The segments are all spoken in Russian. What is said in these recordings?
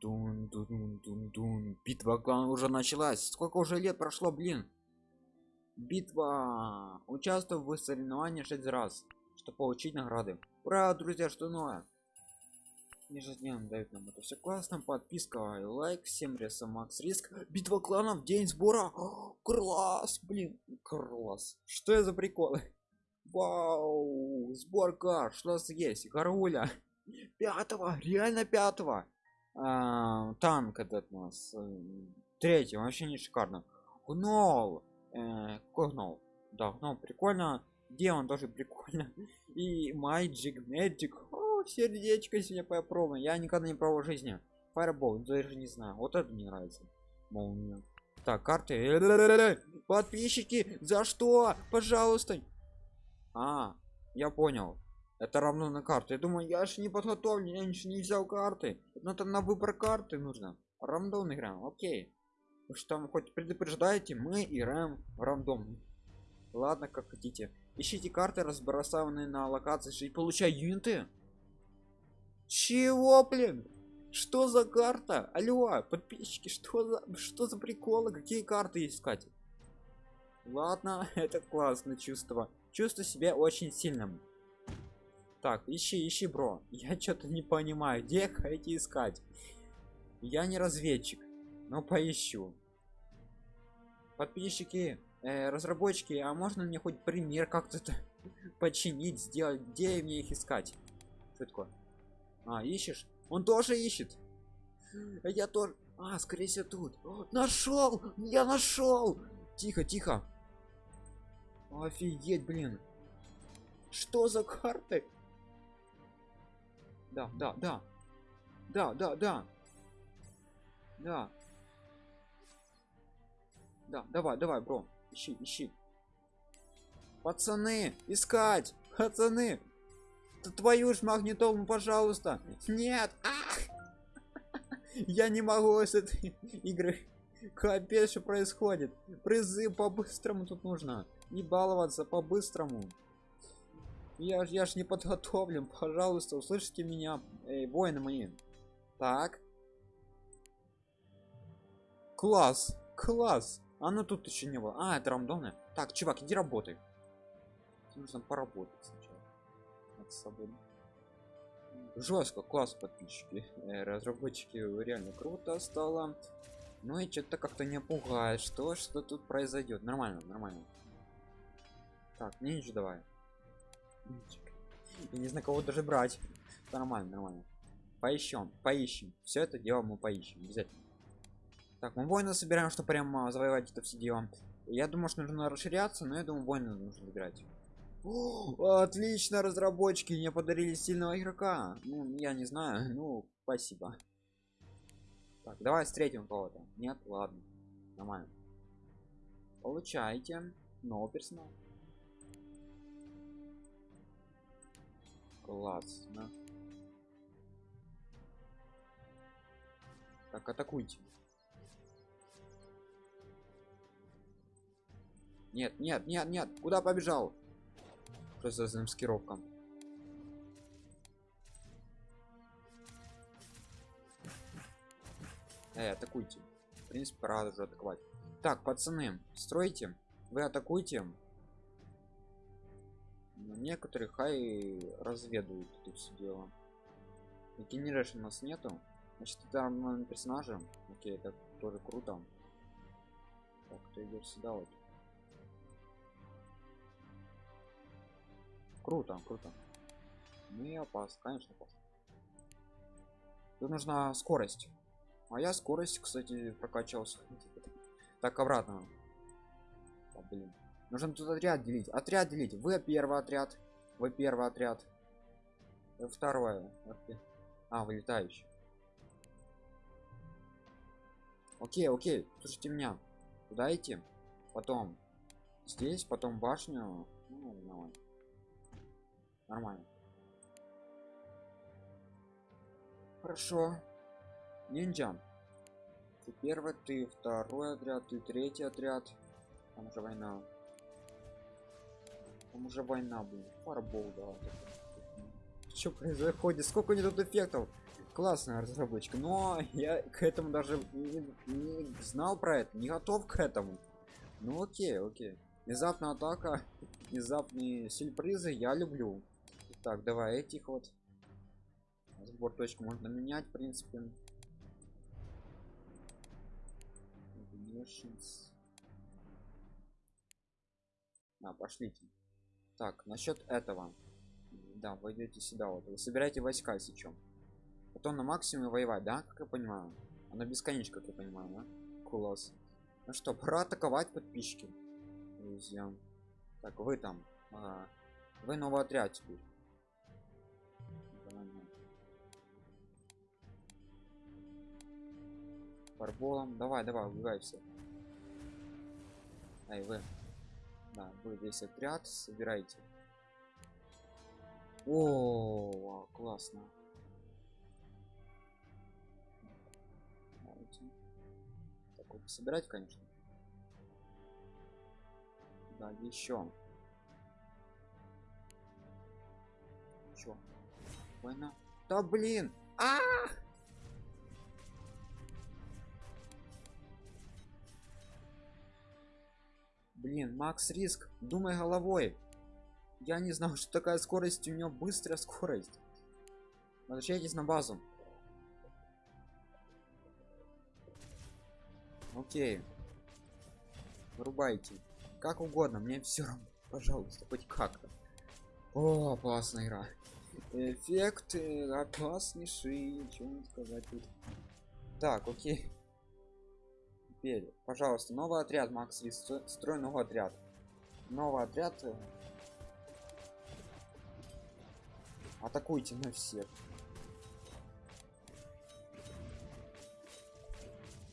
Дун, дун, дун, дун. Битва клана уже началась. Сколько уже лет прошло, блин? Битва. Участвую в соревновании 6 раз, чтобы получить награды. Ура, друзья, что новое? Ежедневно дают нам это все классно. Подписка и лайк. Всем ресом Макс Риск. Битва кланов, день сбора. О, класс, блин, класс. Что это за приколы? Вау, сбор карт, что у нас есть? Гаруля. Пятого, реально пятого а, танк этот у нас э, третий вообще не шикарно гнол э, гнол? Да гнол прикольно. Демон тоже прикольно. И magic magic. О, сердечко сегодня попробуем. Я никогда не пробовал жизни. Fireball даже не знаю. Вот это мне нравится. Молния. Так карты. Подписчики за что? Пожалуйста. А я понял это равно на карту я думаю я же не подготовлен я ничего не взял карты. Но там на выбор карты нужно. Рандом играем окей. Вы что там хоть предупреждаете мы играем в рандом. Ладно как хотите. Ищите карты разбросанные на локации и получай юниты. Чего блин? Что за карта? Алло подписчики что за что за приколы? Какие карты искать? Ладно это классное чувство. Чувствую себя очень сильным так ищи ищи бро. Я что-то не понимаю где хотите искать? Я не разведчик но поищу. Подписчики э, разработчики а можно мне хоть пример как-то починить сделать? Где мне их искать? Что такое? А ищешь? Он тоже ищет. Я тоже а скорее всего тут. Нашел я нашел тихо тихо. Офигеть блин. Что за карты да, да, да. Да, да, да. Да. Да, давай, давай, бро. Ищи, ищи. Пацаны, искать! Пацаны! Да твою ж магнитолу, пожалуйста! Нет! Ах! Я не могу с этой игры. Капец, что происходит. Призы по-быстрому тут нужно. Не баловаться по-быстрому я, я ж не подготовлен, пожалуйста, услышите меня, эй, воины мои. Так. Класс, класс. А ну тут еще не было. А, это рандомное. Так, чувак, иди работай. Нужно поработать сначала. Над собой. Жестко, класс, подписчики. Э, разработчики реально круто стало. Ну и что-то как-то не пугает. Что, что тут произойдет? Нормально, нормально. Так, ниндзя давай. Я не знаю, кого даже брать. Нормально, нормально. Поищем, поищем. Все это дело мы поищем. Обязательно. Так, мы воина собираем, что прям завоевать это все дело. Я думаю, что нужно расширяться, но я думаю, воина нужно выбирать. О, отлично, разработчики мне подарили сильного игрока. Ну, я не знаю. Ну, спасибо. Так, давай встретим кого-то. Нет, ладно. Нормально. Получайте новый персонал. Классно. Так, атакуйте. Нет, нет, нет, нет. Куда побежал? Просто за маскировком. Эй, атакуйте. В принципе, пора уже атаковать. Так, пацаны, стройте. Вы атакуйте. Некоторые хай разведывают тут все дело. Генерашн у нас нету. Значит, это на персонажа. Окей, это тоже круто. Так, кто идет сюда вот. Круто, круто. Ну и опасно, конечно, опасно. Тут нужна скорость. А я скорость, кстати, прокачался. Так, обратно. А, блин. Нужно тут отряд делить. Отряд делить. Вы первый отряд. Вы первый отряд. Второе. А, вылетающий. Окей, окей. Слушайте меня. Куда идти? Потом здесь, потом башню. Ну, нормально. Нормально. Хорошо. Ниндзя. Ты первый, ты второй отряд, ты третий отряд. Там уже война. Там уже война будет. Фарбол, да. Что происходит? Сколько у них тут эффектов? классная разработчика но я к этому даже не, не знал про это не готов к этому ну окей окей внезапная атака внезапные сюрпризы я люблю так давай этих вот сбор точку можно менять в принципе а, пошлите так насчет этого. Да вы идете сюда вот. Вы собираете войска сейчас потом на максимуме воевать да как я понимаю? Она бесконечно как я понимаю да? класс ну что пора атаковать подписчики друзья. Так вы там а, вы новый отряд теперь. Фарболом давай. Давай убивай все ай вы да вы весь отряд собирайте о классно. Так вот собирать конечно. Да еще. Чё война. Да блин! А, -а, -а! Блин макс риск думай головой. Я не знал что такая скорость у него быстрая скорость. Возвращайтесь на базу. Окей. Вырубайте. Как угодно мне все равно пожалуйста хоть как-то. О классная игра. Эффект опаснейший ничего не сказать так окей теперь пожалуйста новый отряд макс строй новый отряд новый отряд э, атакуйте на всех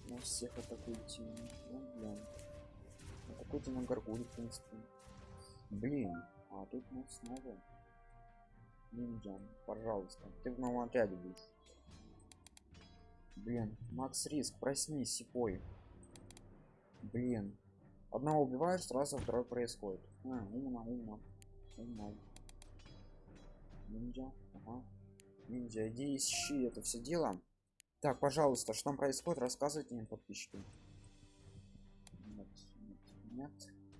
на всех атакуйте. Ну, блин. атакуйте на горгуль в принципе. Блин а тут мы снова ниндзя пожалуйста. Ты в новом отряде будешь. Блин макс риск проснись сипой блин. Одного убиваешь сразу второй происходит. А, умно умно. Умно. Ниндзя ага. ниндзя иди ищи это все дело. Так пожалуйста что там происходит рассказывайте мне подписчики. Нет нет нет.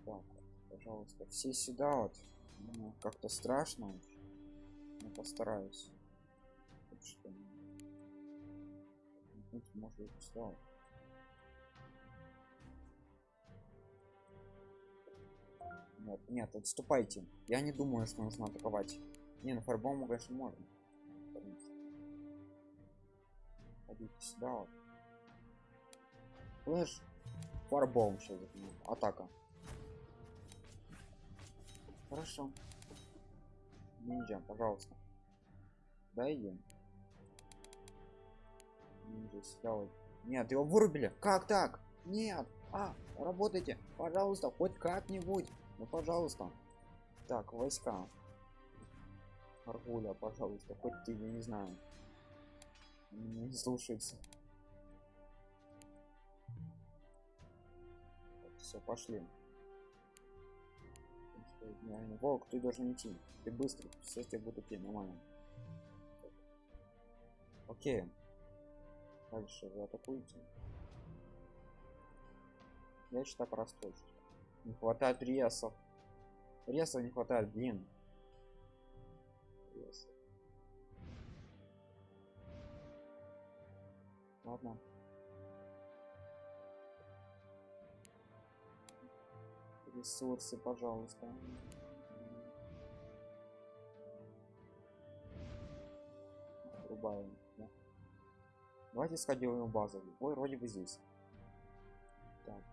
Так пожалуйста все сюда вот. Ну, как-то страшно но постараюсь. Что может сюда нет нет отступайте. Я не думаю что нужно атаковать. Не ну фарбому конечно можно. Ходите сюда вот. Флэш фарбом сейчас атака. Хорошо. Ниндзя пожалуйста. Да идем ниндзя сюда вот. Нет его вырубили. Как так? Нет. А работайте. Пожалуйста хоть как-нибудь ну пожалуйста. Так войска. Аргуля пожалуйста хоть ты я не знаю. Не слушается. Все пошли. Волк ты должен идти. Ты быстрый все тебе будут идти нормально. Окей. Дальше вы атакуете. Я считаю простой не хватает ресов ресов не хватает блин. Ресов. ладно. Ресурсы пожалуйста. Отрубаем, да. давайте сходим в базу. Ой вроде бы здесь. Так.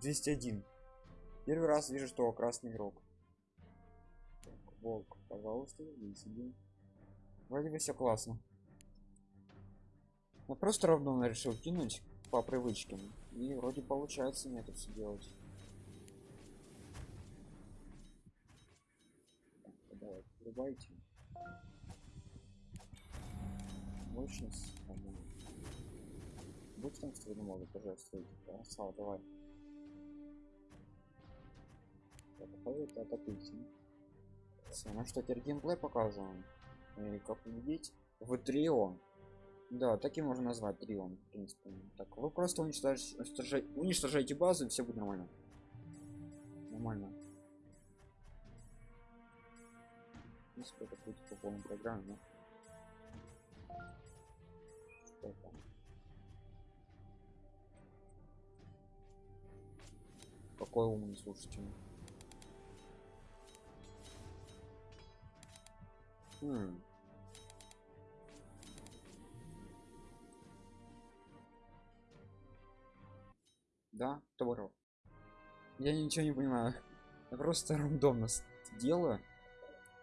201 первый раз вижу что красный игрок. Так, волк пожалуйста сидим вроде бы все классно. Я просто равно решил кинуть по привычке. И вроде получается мне это все делать давай врубайте. Мощность будь там что не могут пожалуйста красава давай атакует атакуйте все ну что теперь геймплей показываем и как видеть в трио Да, таким можно назвать трион, в принципе. Так, вы просто уничтожаете, уничтожаете, уничтожаете базу, и все будет нормально. Нормально. В принципе, это будет по полной программе, но... Что это? Какой умный, слушайте. Хм. Да, товаров. Я ничего не понимаю. Я просто рандомно делаю.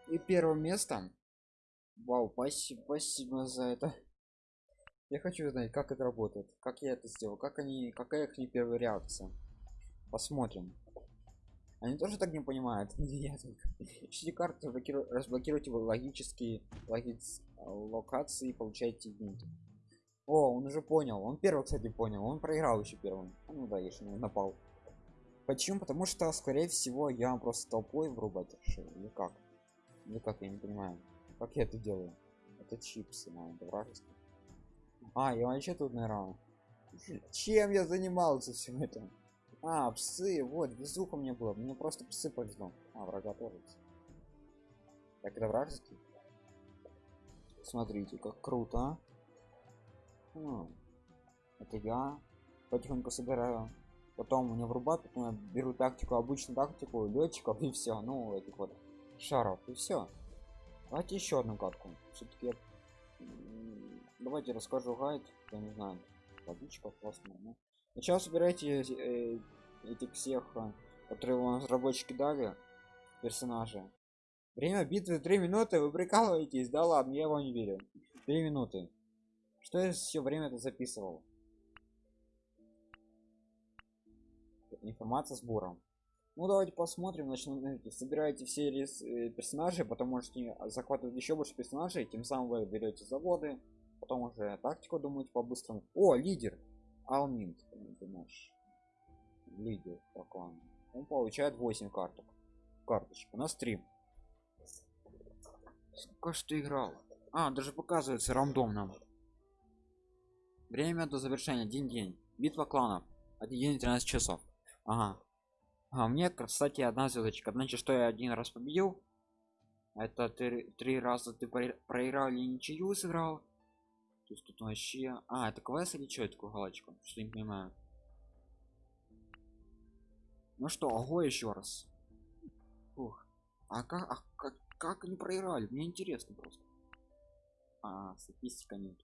И первым местом. Вау, спасибо, спасибо за это. Я хочу знать, как это работает, как я это сделал, как они, какая их не первая реакция. Посмотрим. Они тоже так не понимают. Я только. Ищите карты, разблокиру- разблокируйте логические локации и получайте единицы. О, он уже понял. Он первый, кстати, понял. Он проиграл еще первым. Ну да, если он напал. Почему? Потому что, скорее всего, я просто толпой врубать решил. Или как? Или как, я не понимаю. Как я это делаю? Это чипсы, наверное, это вражеский. А, я вообще тут, наверное. Чем я занимался всем этим? А, псы, вот, безуха мне было. Мне просто псы повезло. А, врага тоже. Так, это вражеский? Смотрите, как круто. М, Это я потихоньку собираю. Потом мне врубают, потом я беру тактику, обычную тактику летчиков и все. Ну, этих вот шаров, и все. Давайте еще одну катку. Все-таки я... Давайте расскажу гайд. Я не знаю. Водичка классная. Ну. Сначала собирайте э, этих всех, э, которые вам разработчики дали, персонажи. Время битвы 3 минуты, вы прикалываетесь? Да ладно, я вам не верю. 3 минуты. Что я все время это записывал? Информация сбором. Ну давайте посмотрим, начнем. Собираете все рес- э, персонажи, потом можете захватывать еще больше персонажей, тем самым вы берете заводы, потом уже тактику думаете по-быстрому. О, лидер! Алминт, это наш лидер по клану. Он получает 8 карток. Карточек. У нас 3. Сколько что играл? А, даже показывается рандомно. Время до завершения. Один день. Битва кланов. Один день 13 часов. Ага. А мне, кстати, одна звездочка. Значит, что я один раз победил. Это три, три раза ты про- проиграл или ничью сыграл. Есть тут вообще... А, это квест или что такую галочку? Что не понимаю. Ну что, ого еще раз. Ух. А как, а как, как они проиграли? Мне интересно просто. А, статистика нет.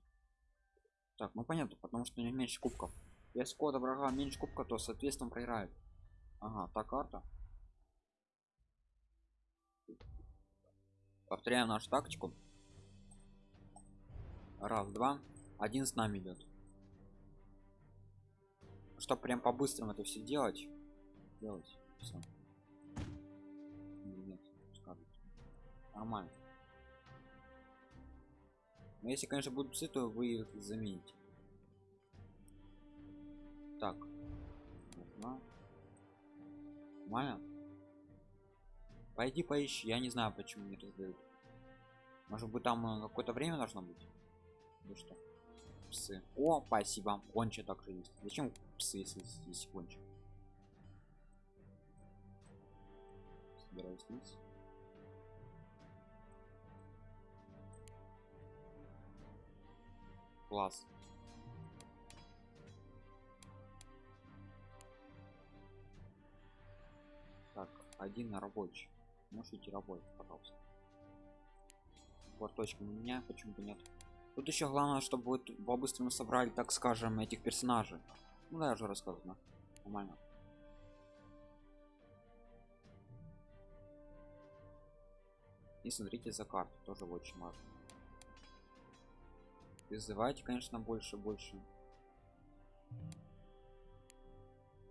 Так, ну понятно, потому что у меньше кубков. Если кода врага меньше кубка, то соответственно проиграет. Ага, та карта. Повторяем нашу тактику. Раз, два. Один с нами идет. Чтоб прям по-быстрому это все делать. Делать. Все. Нормально. Но если, конечно, будут псы, то вы их замените. Так. Одна. Нормально? Пойди поищи, я не знаю, почему не раздают. Может быть там э, какое-то время должно быть? Или что? Псы. О, спасибо. Гонча также есть. Зачем псы, если здесь гонча? Собираюсь вниз. Класс. Так, один на рабочий. Можете работать, пожалуйста. Вот точка у меня почему-то нет. Тут еще главное, чтобы вы т- по-быстрому собрали, так скажем, этих персонажей. Ну да, я уже рассказывал. Нормально. И смотрите за карту, тоже очень важно. Призывайте, конечно, больше, больше.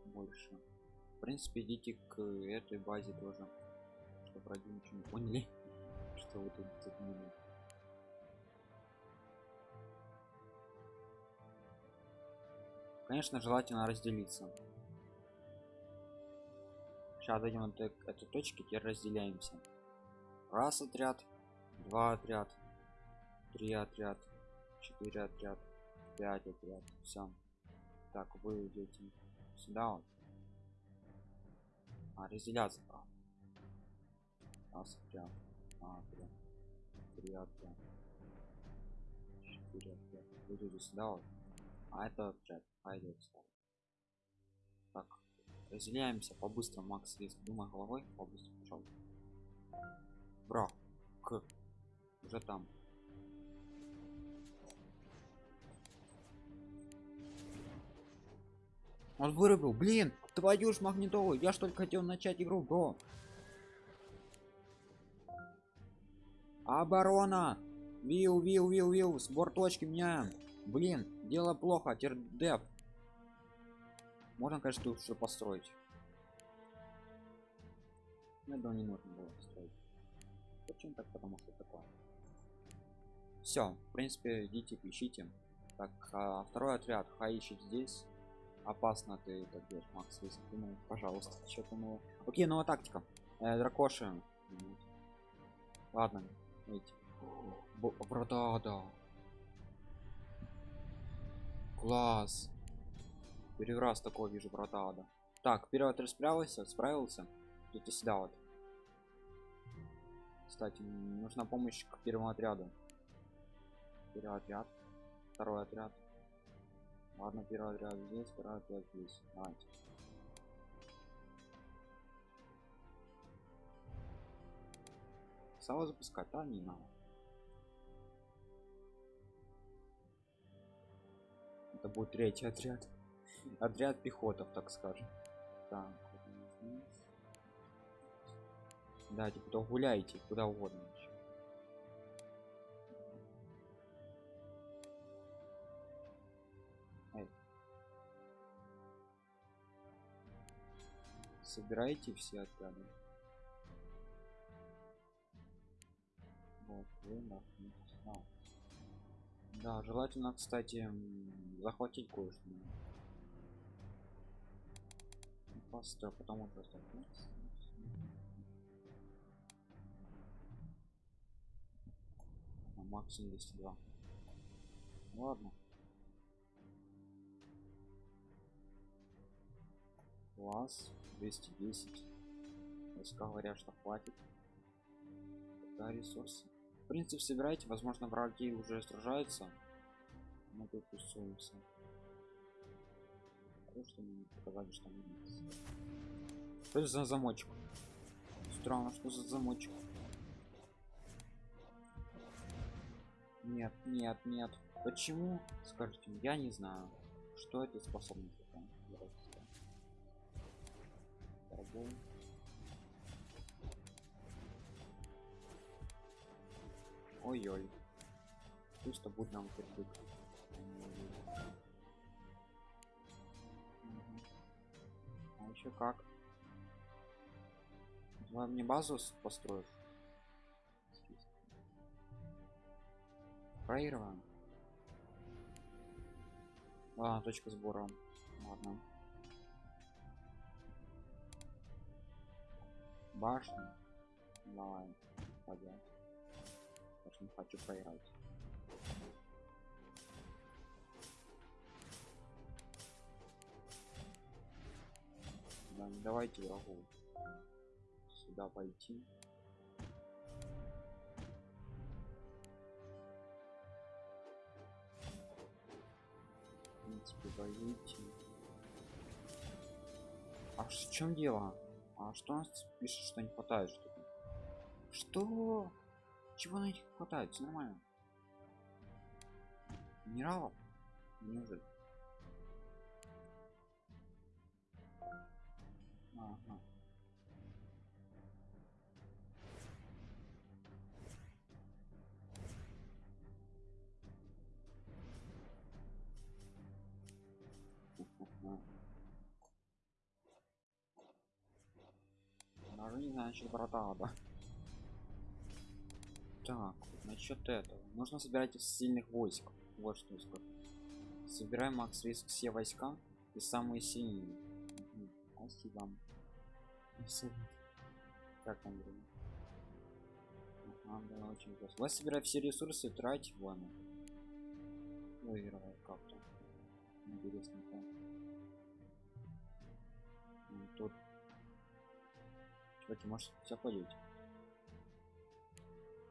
Больше. В принципе, идите к этой базе тоже. Чтобы враги ничего не поняли, что вы тут затмили. Конечно, желательно разделиться. Сейчас дойдем до этой точки, теперь разделяемся. Раз отряд, два отряд, три отряд, 4 отряд 5 отряд. Все так вы идете сюда вот. А разделяться правда раз отряд два отряд три отряд четыре отряд вы идете сюда вот а это отряд пойдет сюда так разделяемся. По-быстрому макс риск думай головой. По-быстрому пожалуйста бра к. Уже там. Он вырубил. Блин твою ж магнитолу. Я ж только хотел начать игру бро. Оборона. Вил вил вил вил. Сбор точки меняем блин дело плохо тердеп. Можно конечно тут все построить. Этого не нужно было строить почему так? Потому что такое все в принципе идите ищите. Так а второй отряд. Хай ищет здесь. Опасно ты так делаешь макс если думаю пожалуйста что думаю окей новая тактика. Э, дракоши. Ладно эти. Врата да класс. Первый раз такого вижу врата да так вперед справился. Справился идите сюда вот. Кстати нужна помощь к первому отряду. Первый отряд. Второй отряд. Ладно первый отряд здесь второй отряд здесь. Давайте. Сало запускать а не надо это будет третий отряд отряд пехотов так скажем так да типа то гуляйте куда угодно вообще. Эй. собирайте все отряды вот вы а. Да желательно кстати захватить кое-что. Просто потому что максимум 202 ладно. Класс 210 войска говорят что хватит. Да ресурсы в принципе собирайте возможно враги уже сражаются. Мы тут тусуемся что мне показали что что это за замочек? Странно что за замочек? Нет нет нет. Почему скажите я не знаю что это способность ой-ой. Пусть будет нам кирпик а еще как? Давай мне базу построишь? Проигрываем. А, точка сбора ладно. Башня. Давай пойдем не хочу проиграть да, не давайте врагу сюда пойти. Принципе воюйте а в чем дело? А что у нас пишет что не хватает что -то? что чего на них хватает все нормально минералов неужели ага. Даже не знаю, что брата, да. Так, насчет этого. Нужно собирать из сильных войск. Вот что я скажу. Собираем макс риск все войска и самые сильные. Угу. Спасибо. Как там время? Да, очень просто. Вас собирать все ресурсы, тратить вон. выигрывает как-то интересно как. Тут чуваки может все пойдете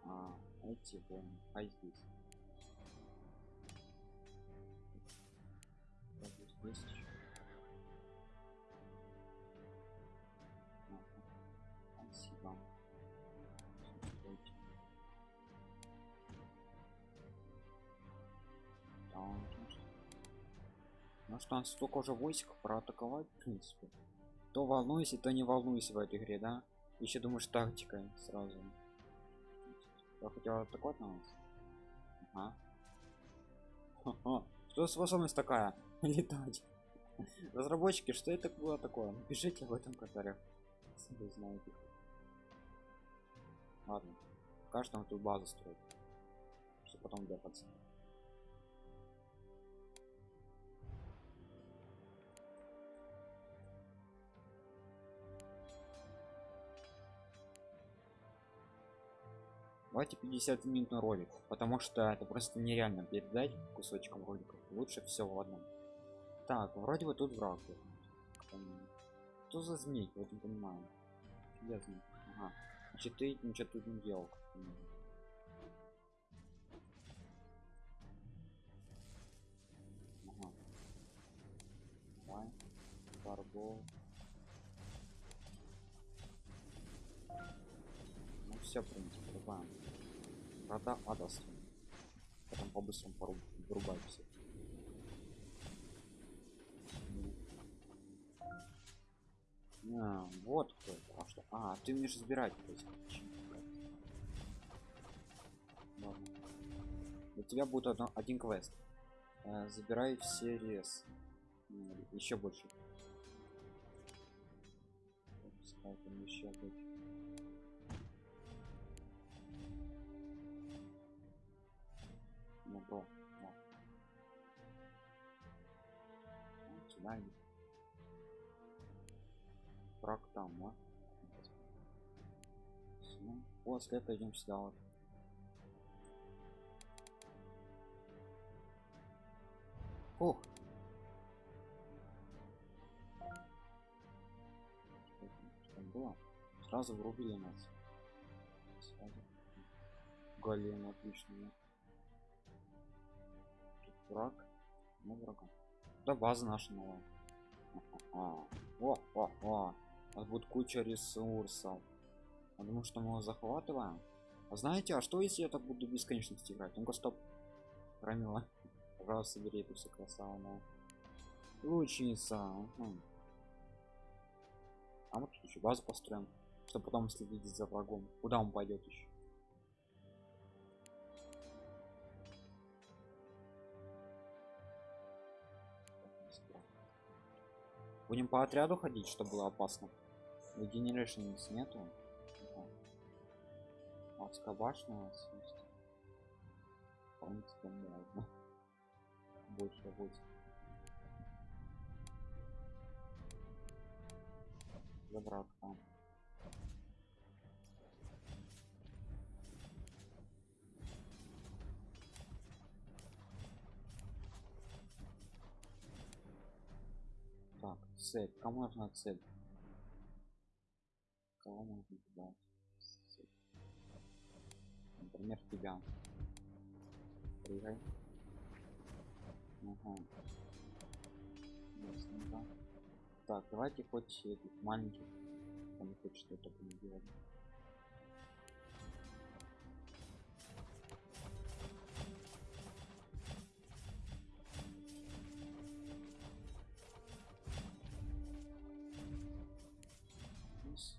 а эти вон а здесь здесь. Ага. Спасибо. Ну что, он столько уже войск проатаковать, в принципе. То волнуйся, то не волнуйся в этой игре, да? Еще думаешь тактикой сразу. Я хотел атаковать на нас. Ага. Что способность такая? Летать. Разработчики, что это было такое? Напишите об этом в комментариях. Вы знаете. Ладно. Кажется, он тут базу строит. Что потом депаться. Давайте 50 минут на ролик, потому что это просто нереально передать кусочком роликов. Лучше все в одном. Так, вроде бы тут враг. Что за змей? Вот не понимаю. Я змей. Ага. Значит, ты ничего тут не делал. Ага. Фарбол. Ну все, в принципе, рубаем. Рода Адас. Потом по-быстрому поруб... вырубать все. А, вот кто это. А что? А, ты умеешь забирать. Ладно. У тебя будет одно, один квест. Э, забирай все рез. Еще больше. Пускай там еще быть. Ну, бро. Вот. Вот сюда иди. Враг там, а? Ну, после идем сюда вот. Ух. Что там, что там было? Сразу врубили нас. Сразу. Голем отлично. Враг. Ну врага. Да база наша новая. А, о, о, о. Нас будет куча ресурсов. Потому что мы его захватываем. А знаете, а что если я так буду бесконечности играть? Ну-ка, стоп. Рамила. Пожалуйста, собери эту все красаву, но. Лучница. А мы тут еще базу построим, чтобы потом следить за врагом. Куда он пойдет еще? Будем по отряду ходить, чтобы было опасно. Regenerations нету. Адская башня у нас есть. Можно. Больше будет. Забрал там. Цель. Кому нужна цель? Кого можно? Цель. Например, тебя. Прыгай. Ага. Ясненько. Так, давайте хоть этих маленьких. Там хоть что-то делать.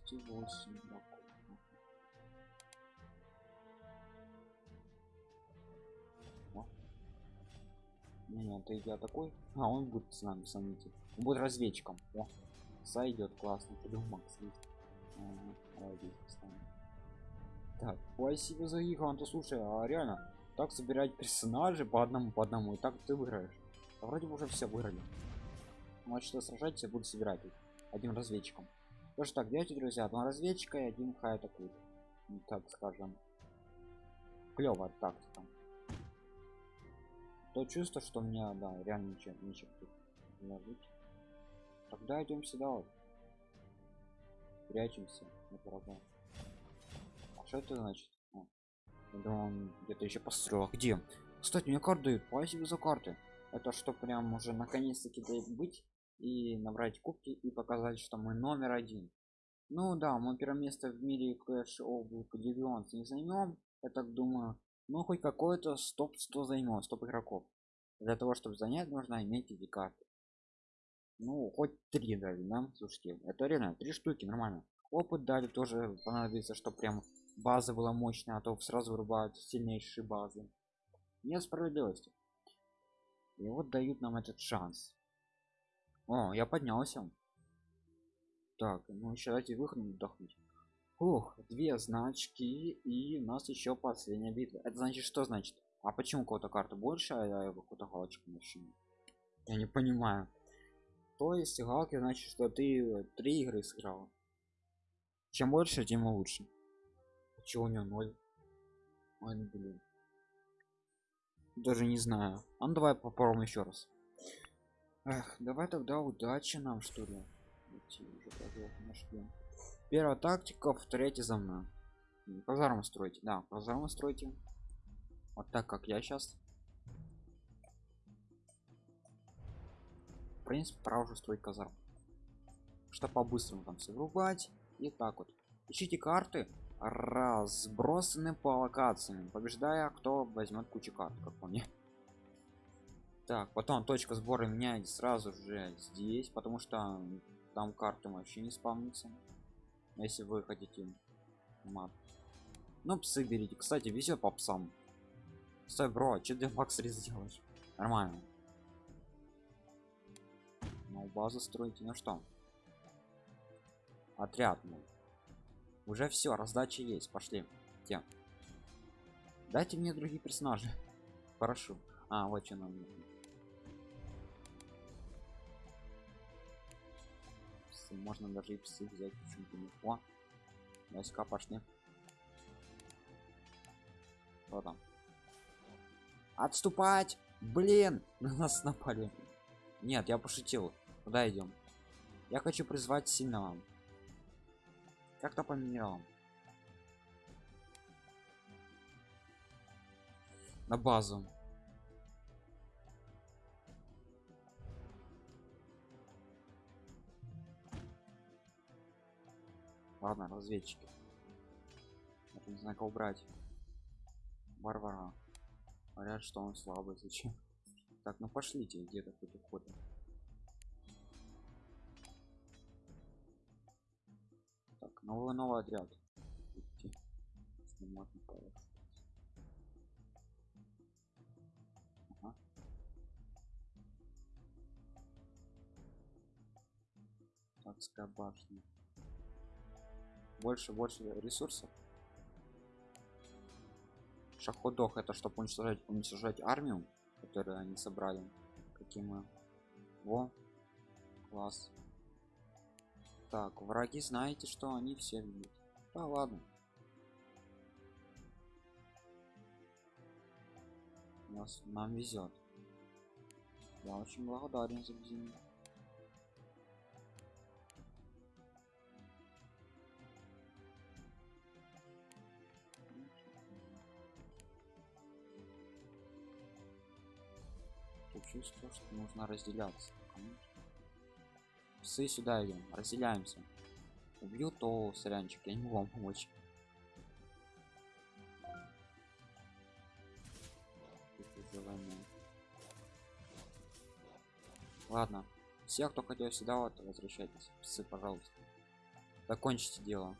Двести восемь игроков. О. Не, это я такой. А, он будет с нами сомнитель. Он будет разведчиком. О, сойдет классно. Придумал здесь поставим. Так, спасибо за игру, Антон, слушай, а реально, так собирать персонажи по одному, по одному, и так ты выиграешь. А вроде бы уже все выиграли. Что сражать, я буду собирать их одним разведчиком. Тоже так, делайте, друзья, два разведчика и один хай атакует. Ну, так скажем. Клевая тактика. то чувство что у меня да реально ничего ничего тут ложить тогда идем сюда вот. Прячемся на врага. А что это значит? Я думал, он где-то еще построил. А где? Кстати мне карты дают. Спасибо за карты. Это что прям уже наконец-таки дает быть и набрать кубки и показать что мы номер один. Ну да мы первое место в мире Clash of Legends не займем. Я так думаю ну хоть какой-то стоп 100 займем 100 игроков. Для того чтобы занять нужно иметь эти карты. Ну хоть три дали нам слушайте это реально три штуки нормально. Опыт дали тоже понадобится что прям база была мощная а то сразу вырубают сильнейшие базы. Нет справедливости. И вот дают нам этот шанс о я поднялся. Так ну еще дайте выходом отдохнуть. Ух, две значки и у нас еще последняя битва. Это значит что значит? А почему у кого-то карта больше а я какую-то галочку машину я не понимаю. То есть галки значит что ты три игры сыграл. Чем больше тем лучше. Чего у него ноль? Ой, ну, блин. Даже не знаю. А ну давай попробуем еще раз Эх, давай тогда удачи нам что ли. Первая тактика повторяйте за мной. Казарму строите да казарму стройте. Вот так как я сейчас в принципе пора уже строить казарм что по-быстрому там все и так вот. Ищите карты разбросаны по локациям побеждая кто возьмет кучу карт как по мне так потом точка сбора меняется сразу же здесь потому что там карты вообще не спавнится если вы хотите мат. Ну псы берите. Кстати везет по псам. Стой бро что ты макс сделаешь нормально. Ну базу строите. Ну что? Отряд ну уже все раздача есть. Пошли. Те. Дайте мне другие персонажи. Хорошо. А вот что нам нужно можно даже и псы взять почему-то не о войска пошли что там? Отступать! Блин! На нас напали. Нет я пошутил. Куда идем? Я хочу призвать сильного. Как-то по минералам на базу ладно разведчики. Я не знаю кого брать. Варвара. Говорят что он слабый зачем? Так ну пошлите где-то уходит так новый новый отряд. Ага. Адская башня больше больше ресурсов. Шаходох это чтобы уничтожать уничтожать армию которую они собрали. Каким мы. Во. Класс. Так враги знаете что они все видят да ладно. Нас нам везет я очень благодарен за бензин чувство что нужно разделяться псы сюда идем разделяемся. Убью то сорянчик я не могу вам помочь ладно все кто хотел сюда вот возвращайтесь. Псы пожалуйста. Закончите дело.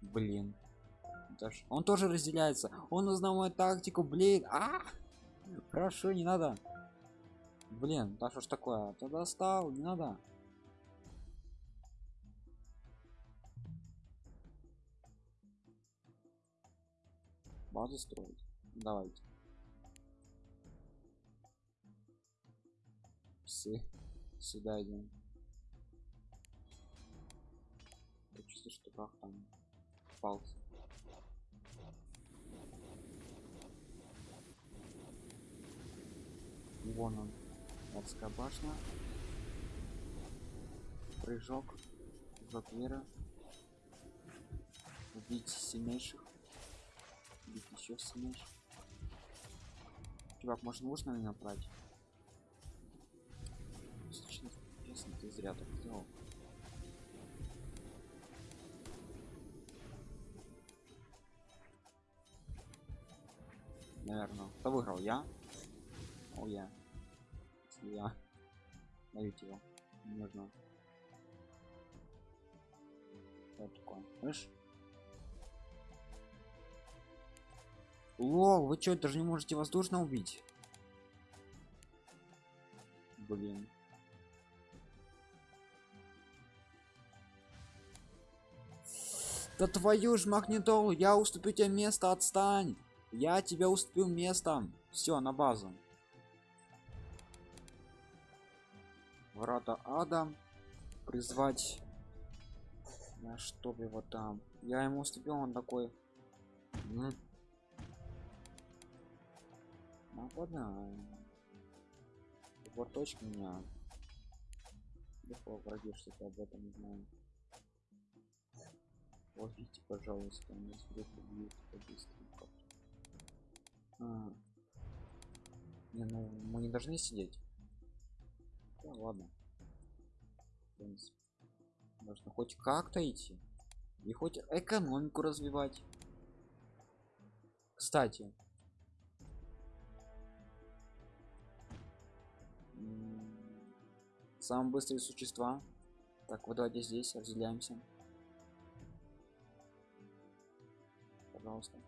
Блин Даже... Он тоже разделяется. Он узнал мою тактику, блин. А! Прошу, не надо. Блин, да что ж такое? Ты достал, не надо. Базу строить. Давайте. Псы. Сюда идем. Я чувствую, что как там пался. Вон он. Адская башня. Прыжок. Прыжок мира. Убить сильнейших. Убить еще сильнейших. Чувак, может нужно меня направить? Честно, честно, ты зря так сделал. Наверное. Кто выиграл? Я? О, я. Дайте его. Не нужно. Что такое? Слышь? Лол, вы что, даже не можете воздушно убить? Блин. Да твою ж магнитолу, я уступлю тебе место, отстань. Я тебя уступил местом. Все, на базу. Врата ада. Призвать. На чтоб его там. Я ему уступил, он такой. Нападаем. Вот точка меня. Легко враги что-то об этом не знаю. Ловите, пожалуйста, не вдруг убьют. Не, ну мы не должны сидеть. Да ладно. В принципе. Нужно хоть как-то идти. И хоть экономику развивать. Кстати. Самые быстрые существа. Так, вот давайте здесь разделяемся. Пожалуйста.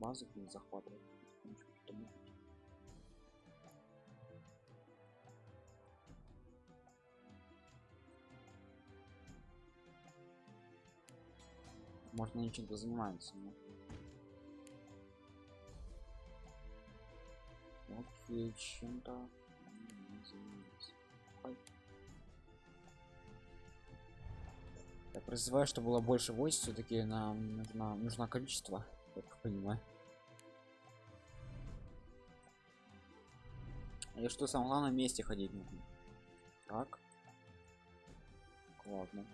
Базу не захватывает? Можно ничем-то занимается. Но... Окей, чем-то я призываю чтобы было больше войск все-таки нам нужно нужно количество как понимаю и что самое главное вместе ходить нужно. Так. Ладно.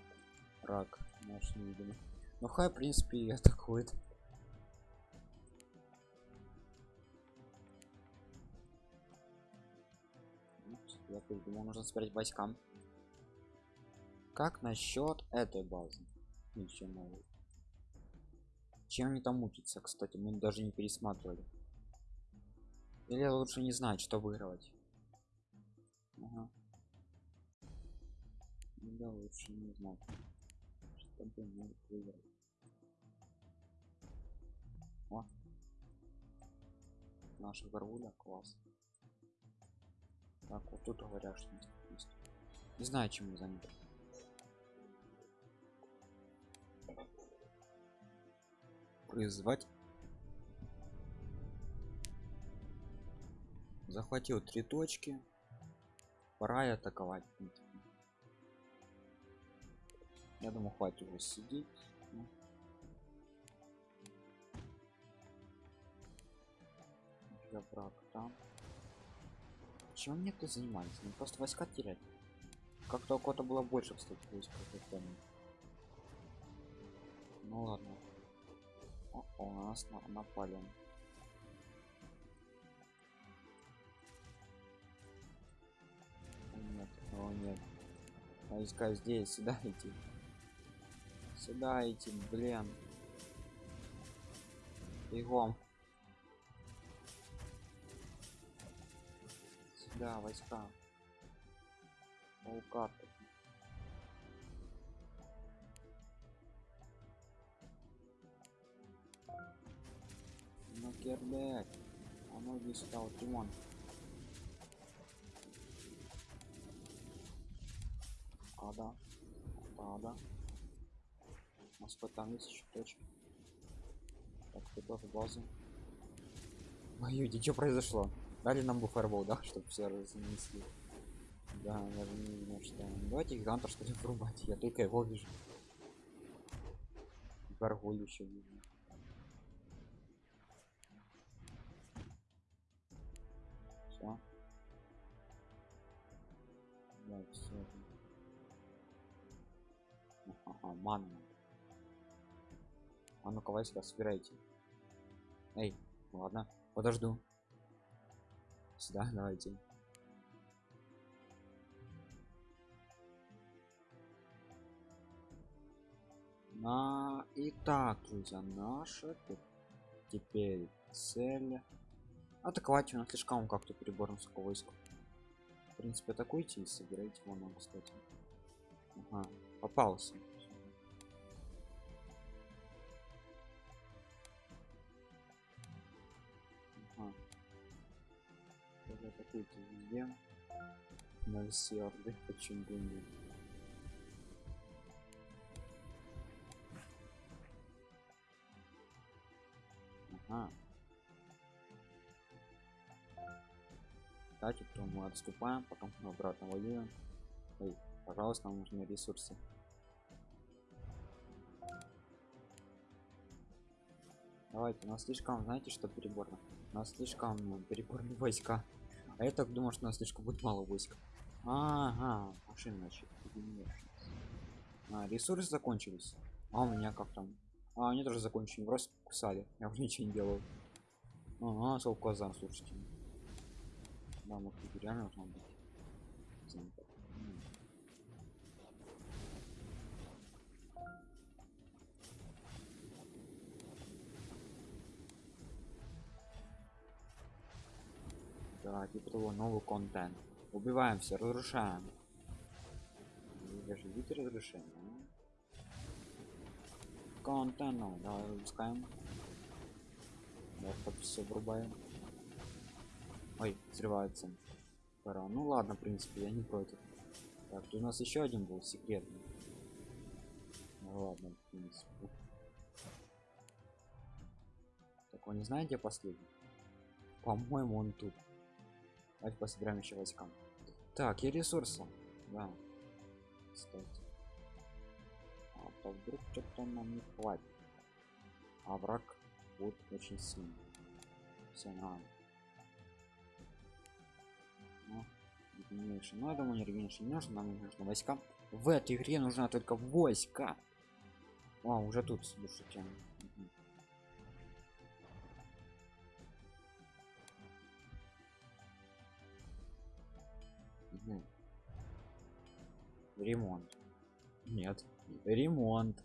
Рак наш не видимо ну хай в принципе атакует. Я придумал нужно собирать войскам. Как насчет этой базы? Еще новый чем они там учатся? Кстати мы даже не пересматривали. Или лучше не знать что выигрывать ага. да лучше не что бы может выиграть О. наша горгуля класс. Так вот тут говорят что есть. Не знаю чем мы заняты. Призвать. Захватил три точки пора и атаковать я думаю хватит его сидеть. Я враг там. Чем мне кто занимается? Не просто войска терять. Как-то у кого-то было больше кстати войск ну ладно. О, у нас на напали о нет. Войска здесь сюда идти? Сюда идти блин! Бегом! Сюда войска! Полкарты ну кербек а иди сюда вот Тимон а да у нас еще точки так готов базу. Моюди, что произошло? Дали нам буфербол да чтобы все разнесли. Да я не видно что давайте гигантов что ли врубать? Я только его вижу. Гаргуль еще видно. Все. Да, все. Ага, манна. А ну-ка, войска, собирайте. Эй, ладно, подожду. Сюда, давайте. На... Итак, друзья, наша теперь цель атаковать у нас слишком как-то перебор войска. В принципе, атакуйте и собирайте вон кстати. Ага, попался. Везде. На все орды, почему нет. Ага. Кстати, то мы отступаем, потом мы обратно воюем. Эй, пожалуйста, нам нужны ресурсы. Давайте, у нас слишком, знаете, что переборно? У нас слишком переборные войска. А я так думаю, что у нас слишком будет мало войск. Ага, машины значит. А, ресурсы закончились. А у меня как там? А, они тоже закончили, просто кусали. Я уже ничего не делал. Ага, солказан, слушайте. Да, мы тут реально должно быть. Да, типа того, новый контент. Убиваем все, разрушаем. Вы же видите разрушение? а? Контент, ну, давай выпускаем. Да, под все врубаем. Ой, взрывается. Пора. Ну ладно, в принципе, я не против. Так, у нас еще один был секретный. Ну ладно, в принципе. Так, вы не знаете последний? По-моему, он тут. Давайте пособираем еще войскам. Так, и ресурсы. Да. Кстати. А то вдруг что-то нам не хватит. А враг будет очень сильный. Все нормально. Ну, регенерейшн. Ну, я думаю, не не нужно, нам нужно войска. В этой игре нужна только войска. О, уже тут, слушайте. Ремонт. Нет. Ремонт.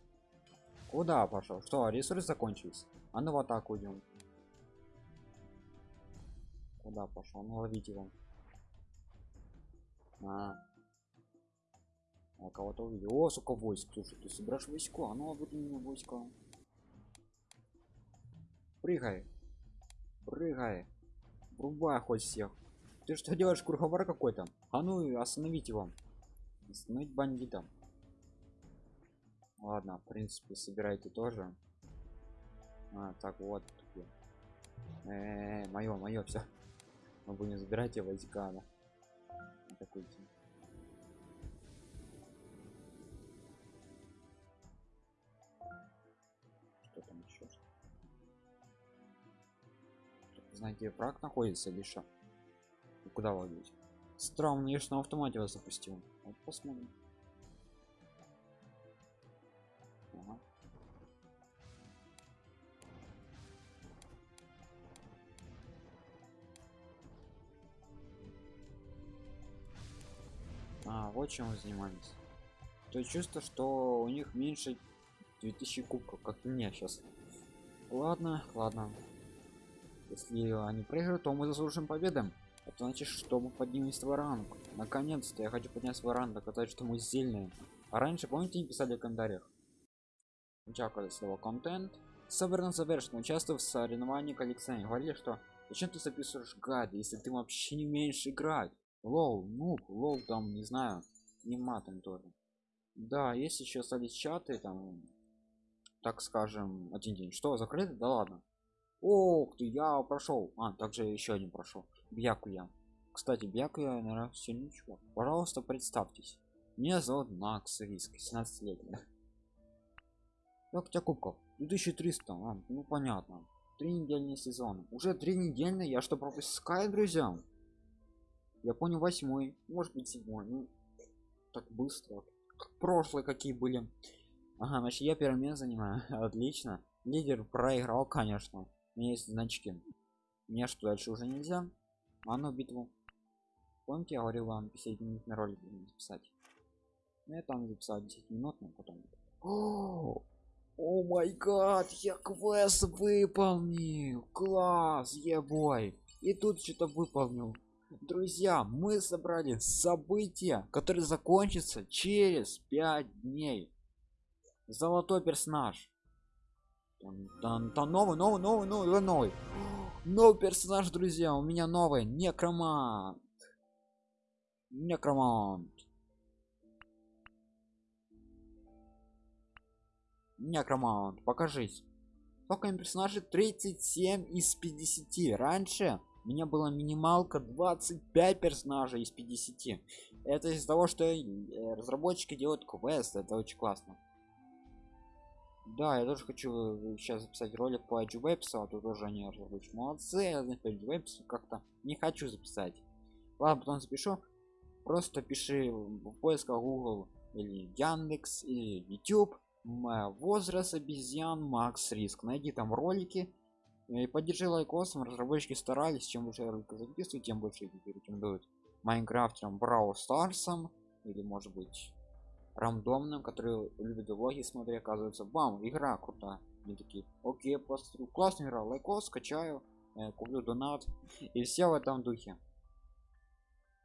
Куда пошел? Что, ресурсы закончились? А ну в атаку идем. Куда пошел? Ну ловите его. А. Я кого-то увидел. О, сука, войск. Слушай, ты собираешь войско? А ну вот у меня войска. Прыгай. Прыгай. Врубай хоть всех. Ты что делаешь, круговор какой-то? А ну остановите его. Остановить бандита. Ладно, в принципе, собирайте тоже. А, так вот. Э, мое, мое, все. Могу не забирайте войска, да. Атакуйте. Что там еще? Знаете, враг находится? И куда ловить? Странно, я ж на автомате вас запустил. Вот посмотрим. Ага. А, вот чем мы занимаемся. То чувство, что у них меньше 2000 кубков, как у меня сейчас. Ладно, ладно. Если они проиграют, то мы заслужим победам. Это значит, что мы поднимем свой ранг. Наконец-то я хочу поднять свой ранг, доказать, что мы сильные. А раньше, помните, не писали в комментариях? Сначала слово контент. Собрано завершено. Участвую в соревновании коллекционеров. Говорили, что зачем ты записываешь гайды, если ты вообще не умеешь играть? Лол, ну, лол там, не знаю, не матом тоже. Да, есть еще остались чаты, там, так скажем, один день. Что, закрыто? Да ладно. Ох ты, я прошел. А, также еще один прошел. Бьякуя. Кстати, Бьякуя, наверное, сильный чувак. Пожалуйста, представьтесь. Меня зовут Макс Риск, 17 лет. Как у тебя кубков? 2300, а, ну понятно. Три недельный сезон. Уже три недельные, я что пропускаю, друзья? Я понял восьмой, может быть седьмой. Ну, так быстро. Прошлые какие были. Ага, значит я первое место занимаю. Отлично. Лидер проиграл, конечно. У меня есть значки. Мне что дальше уже нельзя? А ну битву. Помните, я говорил вам 50 минут на ролик записать. Ну я там записал 10 минут, но потом. О май гад, я квест выполнил. Класс, ебой. И тут что-то выполнил. Друзья, мы собрали события, которые закончатся через 5 дней. Золотой персонаж. Там, там, там новый, новый, новый, новый, новый. Новый персонаж, друзья, у меня новый. Некромант. Некромант. Некромант, покажись. Сколько персонажей? 37 из 50. Раньше у меня была минималка 25 персонажей из 50 это из-за того что э, разработчики делают квест это очень классно да я тоже хочу сейчас записать ролик по Edge Webs а тут тоже они разработчики молодцы я знаю Webs как-то не хочу записать. Ладно потом запишу. Просто пиши в поисках google или яндекс или youtube. Возраст обезьян макс риск. Найди там ролики и поддержи лайкосом. Разработчики старались. Чем больше роликов записывать тем больше их рекомендуют. Майнкрафтером Brawl Stars ом или может быть рандомным которые любят влоги смотри оказывается бам игра крутая они такие окей посмотрю классная игра лайкос скачаю э, куплю донат и все в этом духе.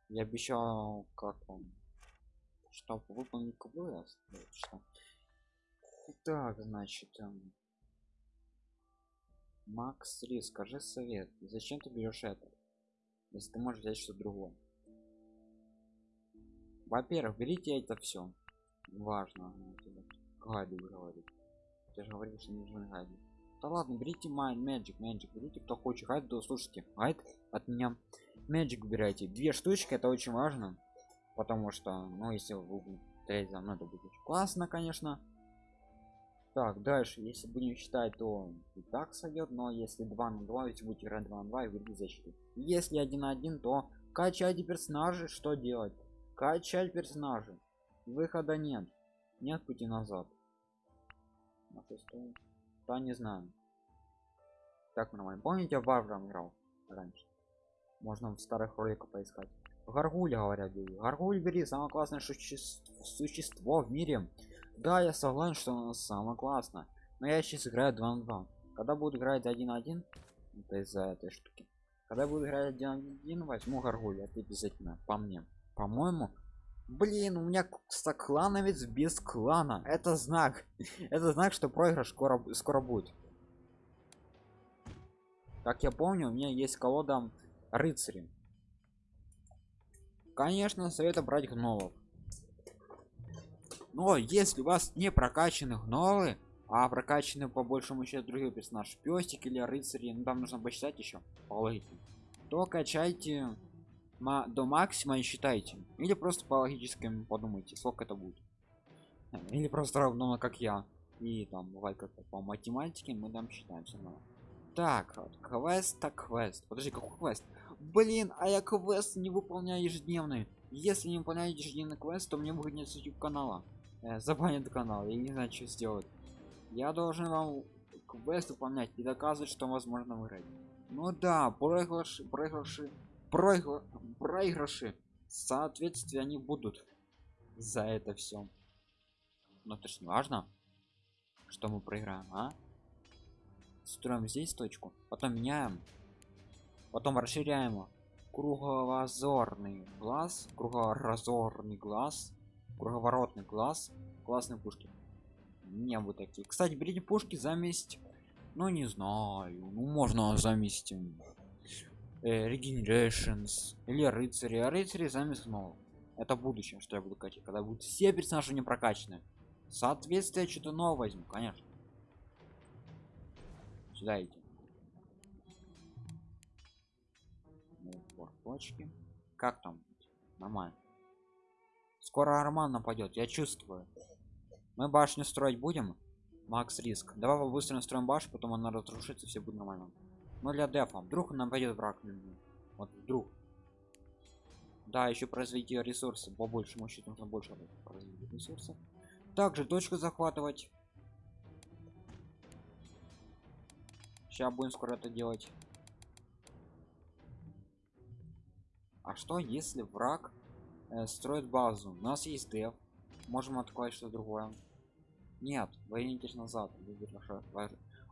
Я обещал как он чтобы выполнить квест что так значит эм, макс 3 скажи совет зачем ты берешь это если ты можешь взять что-то другое? Во-первых берите это все важно гайды говорит ты же говоришь что нужны гайды да ладно берите майн magic magic берите кто хочет гайд то слушайте гайд от меня. Magic убирайте. Две штучки это очень важно потому что ну если вы будете за мной это будет классно конечно. Так дальше. Если будем считать то и так сойдет но если 2 на 2 если будете играть 2 на 2 и выйдет защиту если 1 на 1 то качайте персонажи что делать? Качать персонажи выхода нет. Нет пути назад. На шестую да не знаю. Так нормально помните варваром играл раньше? Можно в старых роликах поискать. Гаргуль говорят гаргуль бери самое классное существо, существо в мире. Да я согласен что оно самое классное. Но я сейчас играю 2 на 2 когда буду играть 1 на 1 это из-за этой штуки. Когда буду играть 1 на 1 возьму гаргуль это обязательно по мне. По моему блин у меня клановец без клана. Это знак. Это знак что проигрыш скоро скоро будет. Как я помню у меня есть колода рыцари. Конечно совета брать гнолов. Но если у вас не прокачаны гнолы а прокачаны по большему счету другие персонаж пестик или рыцари ну там нужно посчитать еще по то качайте до максимума и считайте. Или просто по логическим подумайте сколько это будет. Или просто равно как я. И там бывает как по математике мы там считаем все равно так вот, квест так квест. Подожди какой квест? Блин а я квест не выполняю ежедневный. Если не выполняю ежедневный квест то мне выгонят с youtube канала. Э, забанят канал я не знаю что сделать. Я должен вам квест выполнять и доказывать что возможно выиграть. Ну да проигрыши проигрыши проигр... проигрыши. Соответствие они будут за это все но это ж не важно что мы проиграем а? Строим здесь точку потом меняем потом расширяем кругозорный глаз кругоразорный глаз круговоротный глаз классные пушки. Не вот такие. Кстати берите пушки заместь ну не знаю ну можно заместить э, или рыцари. А рыцари заместь снова это будущее что я буду качать когда будут все персонажи не прокачаны. Соответствие что-то новое возьму конечно. Сюда идти. Точки. Как там? Нормально. Скоро арман нападет я чувствую. Мы башню строить будем? Макс риск. Давай быстро настроим баш, потом она разрушится, все будет нормально. Но для дефа. Вдруг нам пойдет враг. Вот вдруг. Да, еще произвести ресурсы. По большему счету нужно больше произвести ресурсов. Также точку захватывать. Сейчас будем скоро это делать. А что если враг э, строит базу? У нас есть деф. Можем атаковать что другое. Нет, вернитесь назад.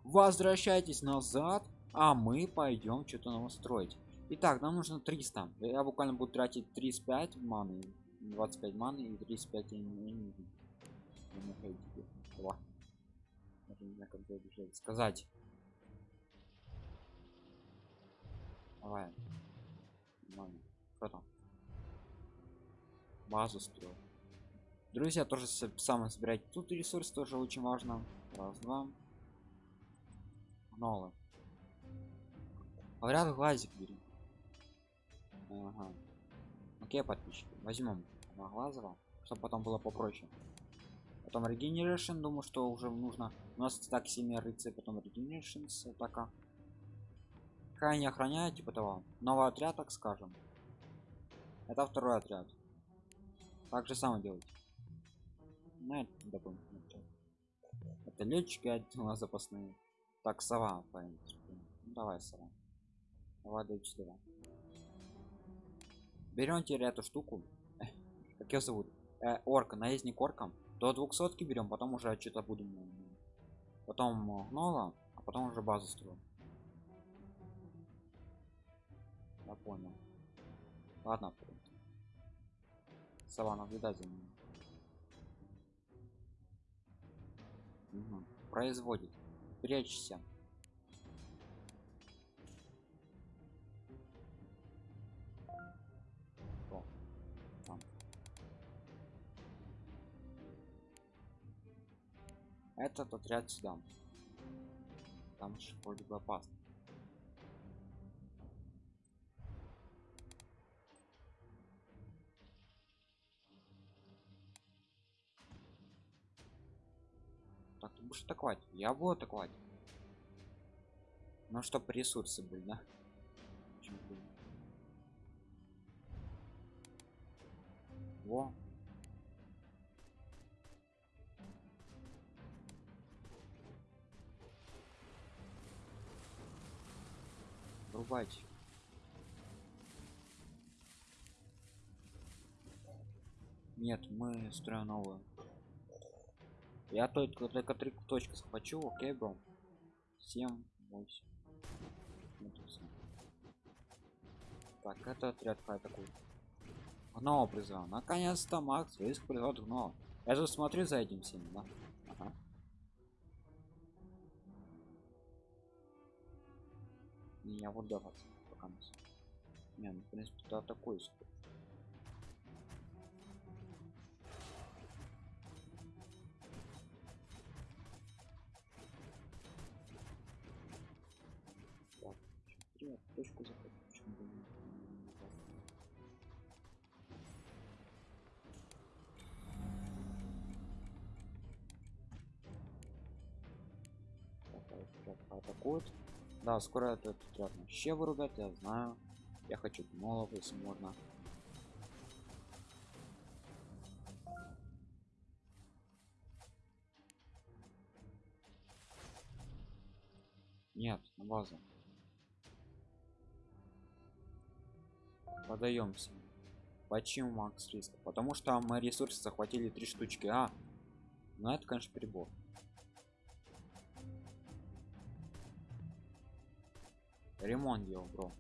Возвращайтесь назад, а мы пойдем что-то нам строить. Итак, нам нужно 300. Я буквально буду тратить 35 маны, 25 маны и 35 энергии. Сказать. Давай. Кто там? Базу строю. Друзья, тоже самое собирать. Тут ресурс тоже очень важно. Раз, два. Новый. Говорят, глазик бери. Ага. Окей, подписчики. Возьмем на глазово, чтобы потом было попроще. Потом регенерашн, думаю, что уже нужно. У нас так 7 рыцарь, потом регенерашн атака. Какая не охраняет, типа того. Новый отряд, так скажем. Это второй отряд. Так же самое делать. На это дополнительно. Это летчики отдела запасные. Так, сова, по ну, давай, сова. До 4. Берем теперь эту штуку. как ее зовут? Э, орка, наездник орком. До 200 берем, потом уже что-то будем. Потом гнола, а потом уже базу строим. Я понял. Ладно, Сова, ним. Угу. Производит. Прячься. Этот отряд сюда. Там же вроде бы опасно. будешь атаковать? Я буду атаковать. Ну чтоб ресурсы были да? Во рубать нет мы строим новую я только только три точки захвачу, окей, бро. 7, 8. Так, это отряд такой. Гнома призвал. Наконец-то Макс риск призывает гнома. Я же смотрю за этим всем, да? Ага. Меня вот давать пока. Не, ну в принципе, да такой сколько. Нет, точку захватить. Почему бы не атакует. Да, скоро этот отряд вообще вырубят, я знаю. Я хочу гнолов, если можно. Нет, на базу. Подаемся. Почему макс риск? Потому что мы ресурсы захватили три штучки. А, ну это, конечно, прибор. Ремонт делал, бро.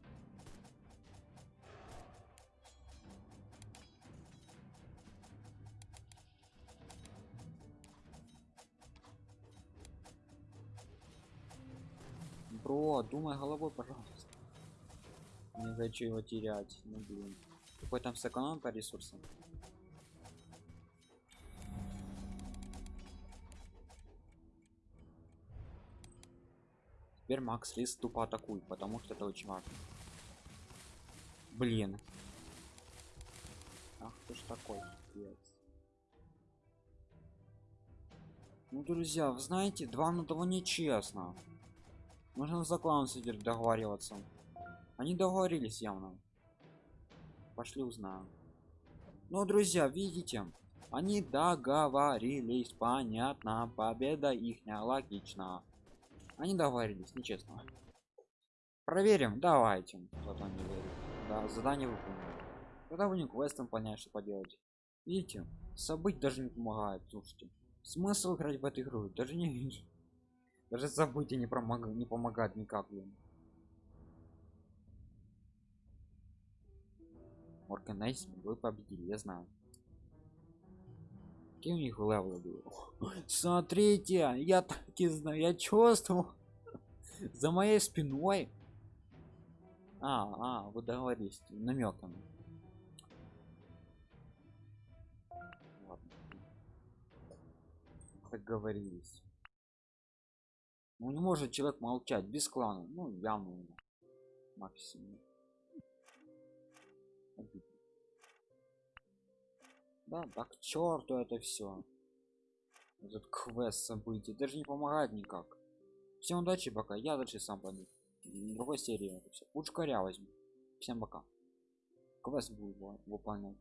Бро, думай головой, пожалуйста. Не хочу его терять. Ну блин. Какой там сэконом по ресурсам? Теперь Макс Лист тупо атакует, потому что это очень важно. Блин. Ах ты ж такой. Пец. Ну, друзья, вы знаете, два на того нечестно. Нужно за клан сидеть договариваться. Они договорились явно. Пошли узнаем. Ну, друзья, видите, они договорились, понятно, победа их логично. Они договорились, нечестно. Проверим, давайте. Кто-то не верит. Да, задание выполнено. Когда вы не квестом понять, что поделать. Видите, событь даже не помогает, слушайте. Смысл играть в эту игру? Даже не вижу. Даже события не, промог... не помогает никак, блин. Органайз, вы победили, я знаю. Какие у них левелы были? Смотрите, я так и знаю, я чувствовал. За моей спиной. А, а, вы договорились намеками. договорились ну не может человек молчать без клана ну явно максимум да так к черту это все этот квест событий даже не помогает никак. Всем удачи пока я дальше сам пойду. Другой серии это лучше коря возьму. Всем пока. Квест будет выполнять